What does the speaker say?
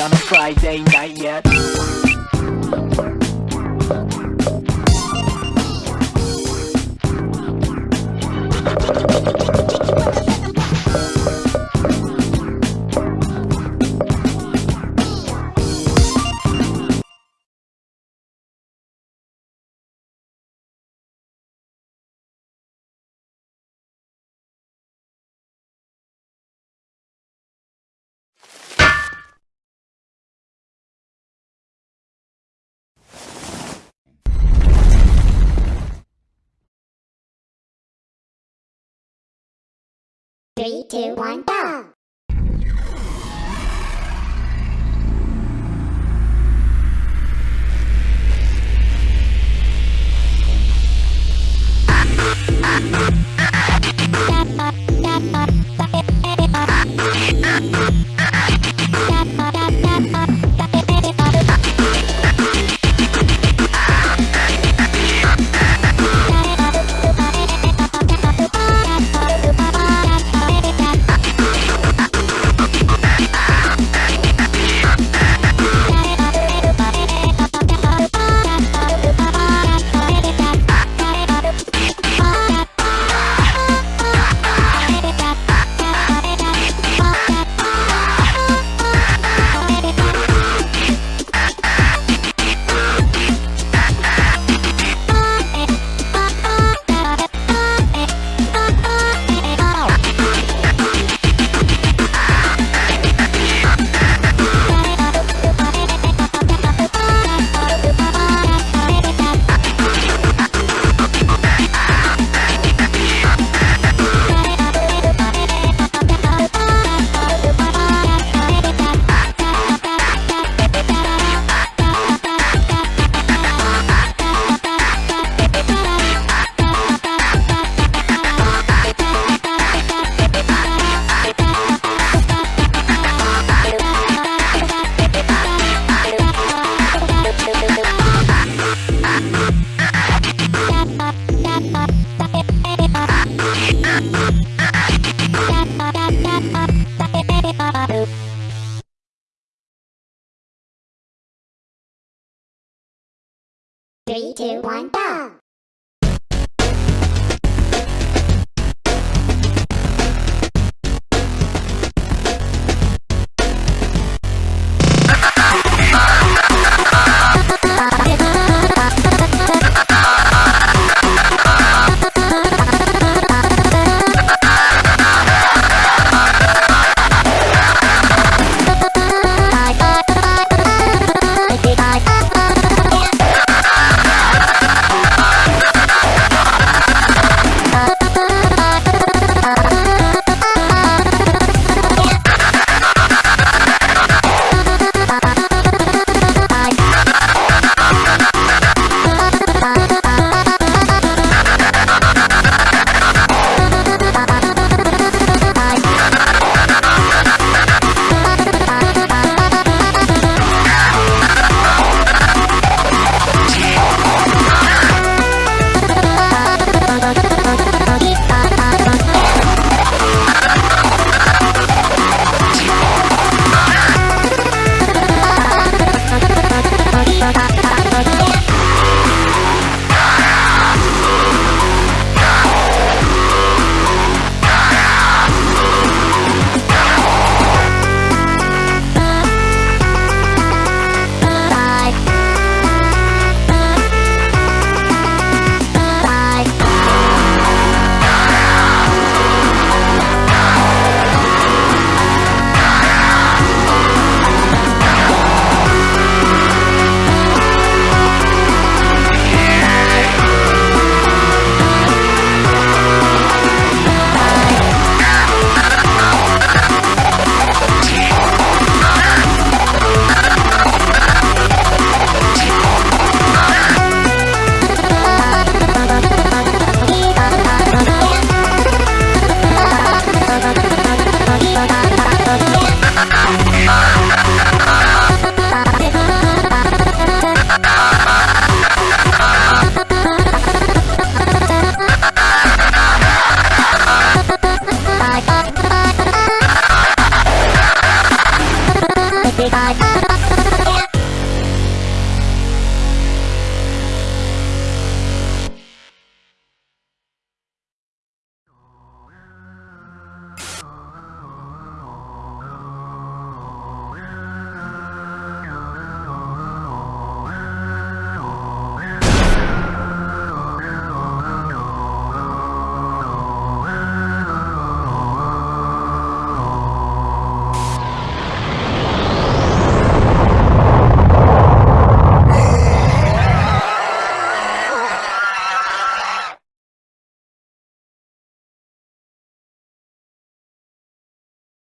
on a Friday night yet. Three, two, one, go! Three, two, one, go!